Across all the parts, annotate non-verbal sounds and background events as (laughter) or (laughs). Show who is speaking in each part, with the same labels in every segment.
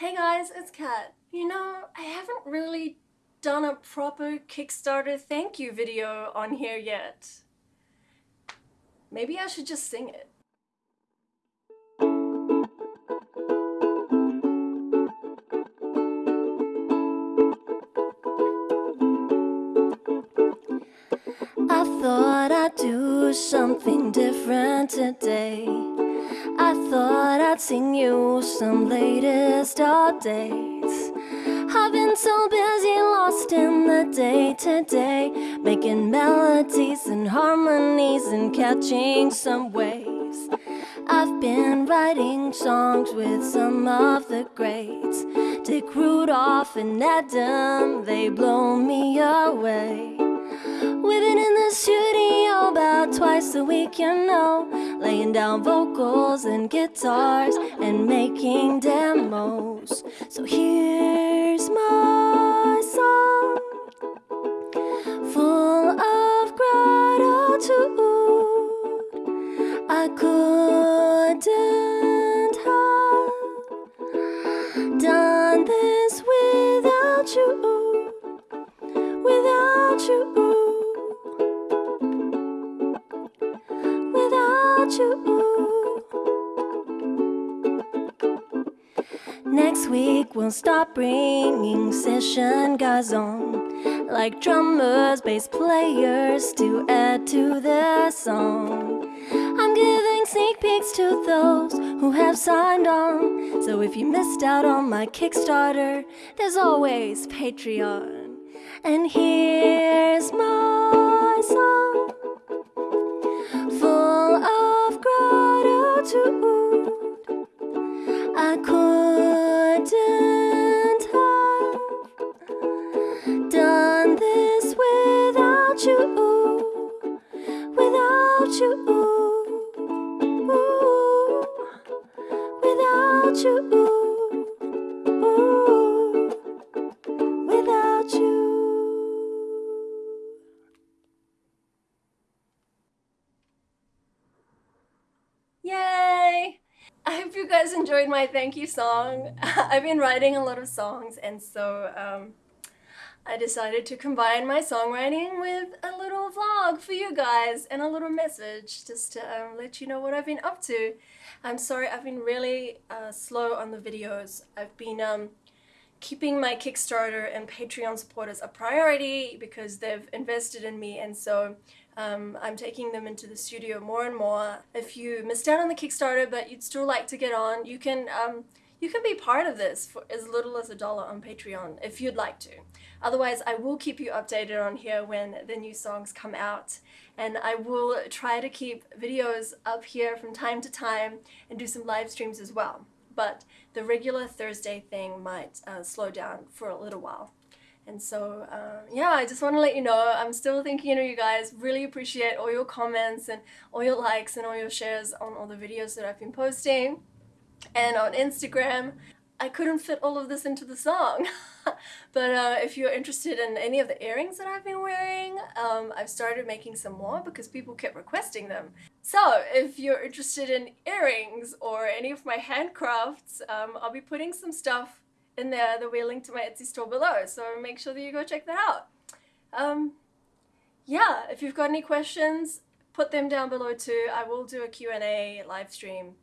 Speaker 1: Hey guys, it's Kat. You know, I haven't really done a proper Kickstarter thank you video on here yet. Maybe I should just sing it. I thought I'd do something different today I thought I'd sing you some latest updates. I've been so busy lost in the day to day Making melodies and harmonies and catching some waves. I've been writing songs with some of the greats. Dick Rudolph and Adam, they blow me away. We've in the studio twice a week, you know. Laying down vocals and guitars and making demos. So here's my Next week we'll start bringing session guys on. Like drummers, bass players to add to the song. I'm giving sneak peeks to those who have signed on. So if you missed out on my Kickstarter, there's always Patreon. And here's my song without you, without you. Yay! I hope you guys enjoyed my thank you song. (laughs) I've been writing a lot of songs and so um, I decided to combine my songwriting with a vlog for you guys and a little message just to um, let you know what I've been up to. I'm sorry I've been really uh, slow on the videos. I've been um, keeping my Kickstarter and Patreon supporters a priority because they've invested in me and so um, I'm taking them into the studio more and more. If you missed out on the Kickstarter but you'd still like to get on, you can um, you can be part of this for as little as a dollar on Patreon if you'd like to. Otherwise, I will keep you updated on here when the new songs come out. And I will try to keep videos up here from time to time and do some live streams as well. But the regular Thursday thing might uh, slow down for a little while. And so, uh, yeah, I just want to let you know, I'm still thinking of you guys, really appreciate all your comments and all your likes and all your shares on all the videos that I've been posting. And on Instagram, I couldn't fit all of this into the song. (laughs) but uh, if you're interested in any of the earrings that I've been wearing, um, I've started making some more because people kept requesting them. So if you're interested in earrings or any of my handcrafts, um, I'll be putting some stuff in there that we link to my Etsy store below. So make sure that you go check that out. Um, yeah, if you've got any questions, put them down below too. I will do a Q&A live stream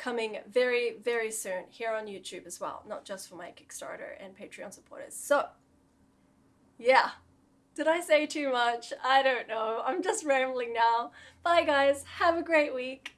Speaker 1: coming very, very soon here on YouTube as well, not just for my Kickstarter and Patreon supporters. So, yeah. Did I say too much? I don't know. I'm just rambling now. Bye guys. Have a great week.